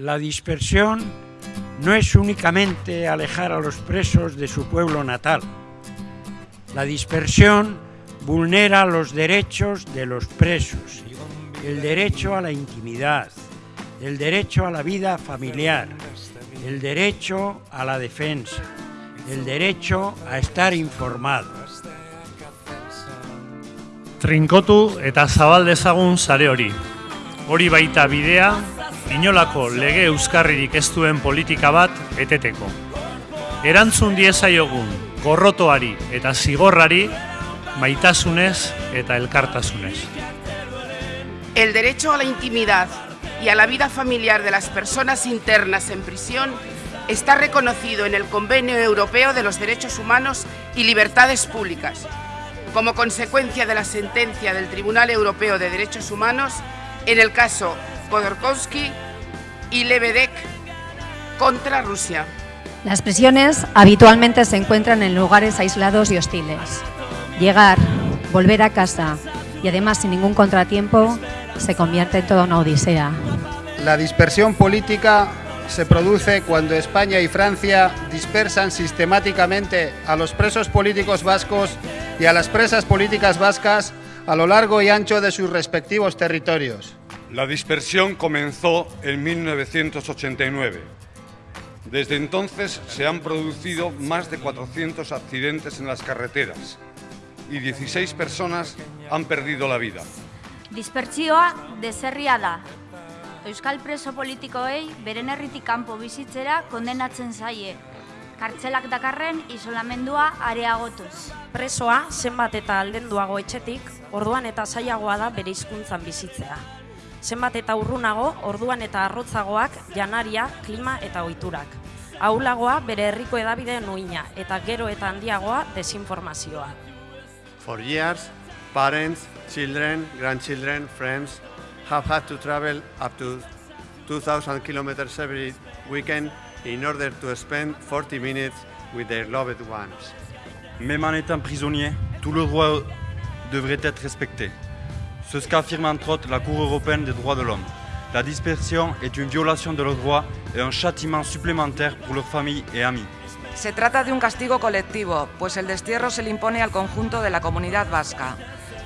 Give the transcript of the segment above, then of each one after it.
La dispersión no es únicamente alejar a los presos de su pueblo natal. La dispersión vulnera los derechos de los presos, el derecho a la intimidad, el derecho a la vida familiar, el derecho a la defensa, el derecho a estar informados. Trinkotu eta zabal dezagun sare hori. Hori inolako lege euskarririk ez duen politika bat eteteko. Erantzun diezaiogun gorrotoari eta zigorrari maitasunez eta elkartasunez. El derecho a la intimidad y a la vida familiar de las personas internas en prisión está reconocido en el Convenio Europeo de los Derechos Humanos y Libertades Públicas, como consecuencia de la sentencia del Tribunal Europeo de Derechos Humanos en el caso Khodorkovsky y Lebedek contra Rusia. Las prisiones habitualmente se encuentran en lugares aislados y hostiles. Llegar, volver a casa y además sin ningún contratiempo se convierte en toda una odisea. La dispersión política se produce cuando España y Francia dispersan sistemáticamente a los presos políticos vascos y a las presas políticas vascas a lo largo y ancho de sus respectivos territorios. La dispersión comenzó en 1989. Desde entonces se han producido más de 400 accidentes en las carreteras y 16 personas han perdido la vida. Dispertsioa deserria da. Euskal preso politikoei beren herritik kanpo bizitzera kondenatzen zaie. Kartzelak dakarren isolamendua areagotuz. Presoa zenbat eta aldenduago etxetik, orduan eta zailagoa da bere hizkuntzan bizitzea. Zenbat eta urrunago, orduan eta arrotzagoak janaria, klima eta ohiturak. Aulagoa bere herriko edabide nuina eta gero eta handiagoa desinformazioa. For years, parents, children, grandchildren, friends have had to travel up to 2,000 kilometers every weekend in order to spend 40 minutes with their loved ones. Même en étant prisonnier, tout le droit devrait être respecté. C'est ce qu'affirme entre autres la Cour européenne des droits de l'homme. La dispersion est une violation de leurs droits et un châtiment supplémentaire pour leurs familles et amis. Se trata de un castigo colectivo, pues el destierro se le impone al conjunto de la comunidad vasca.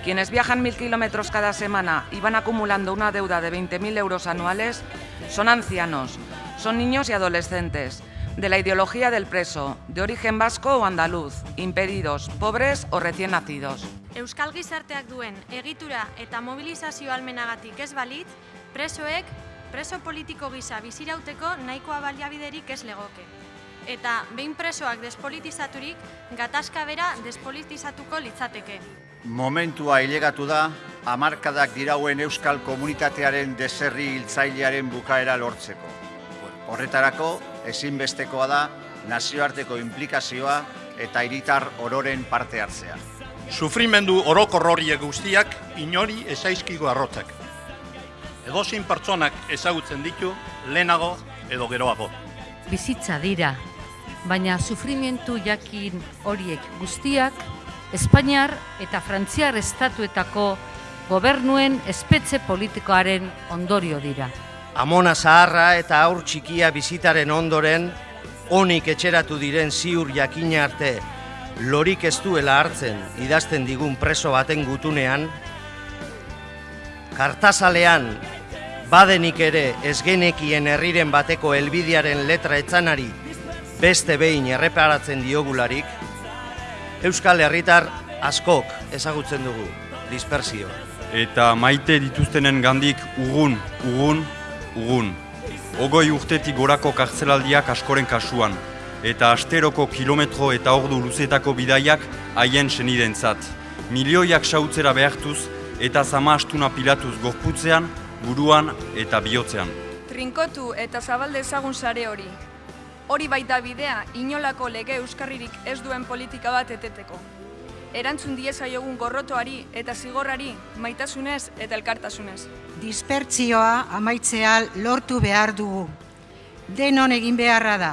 Quienes viajan mil kilómetros cada semana y van acumulando una deuda de 20.000 euros anuales son ancianos, son niños y adolescentes, de la ideología del preso, de origen vasco o andaluz, impedidos, pobres o recién nacidos. Euskal gizarteak duen egitura eta mobilizazio almenagatik ez balit, presoek preso politiko gisa bizirauteko nahikoa baliabiderik ez legoke. Eta behin presoak despolitizaturik, gatazka bera despolitizatuko litzateke. Momentua hilegatu da, hamarkadak dirauen euskal komunitatearen deserri hiltzailearen bukaera lortzeko. Horretarako, ezinbestekoa da, nazioarteko implikazioa eta hiritar ororen parte hartzea. Sufrimendu orokorrorie guztiak inori ezaizkigo arrotzak. Edozin pertsonak ezagutzen ditu lehenago edo geroago. Bizitza dira, baina sufrimentu jakin horiek guztiak Espainiar eta Frantziar estatuetako gobernuen espetze politikoaren ondorio dira. Amona zaharra eta aur txikia bizitaren ondoren, onik etxeratu diren ziur jakina arte, lorik ez duela hartzen idazten digun preso baten gutunean, kartazalean badenik ere ez genekien herriren bateko helbidearen letra etzanari beste behin erreparatzen diogularik, Euskal Herritar askok ezagutzen dugu, dispersio. Eta maite dituztenen gandik ugun, ugun, ugun. Ogoi urtetik gorako kartzelaldiak askoren kasuan, eta asteroko kilometro eta ordu luzetako bidaiak haien senidentzat. Milioiak sautzera behartuz eta zama astuna pilatuz gorputzean, buruan eta bihotzean. Trinkotu eta zabalde ezagun sare hori, Hori baita bidea, inolako lege euskarririk ez duen politika bat eteteko. Erantzun diezaiogun gorrotoari eta zigorrari maitasunez eta elkartasunez. Dispertzioa amaitzea lortu behar dugu. Denon egin beharra da.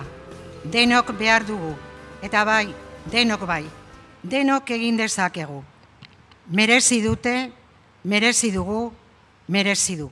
Denok behar dugu. Eta bai, denok bai. Denok egin dezakegu. Merezi dute, merezi dugu, merezi du.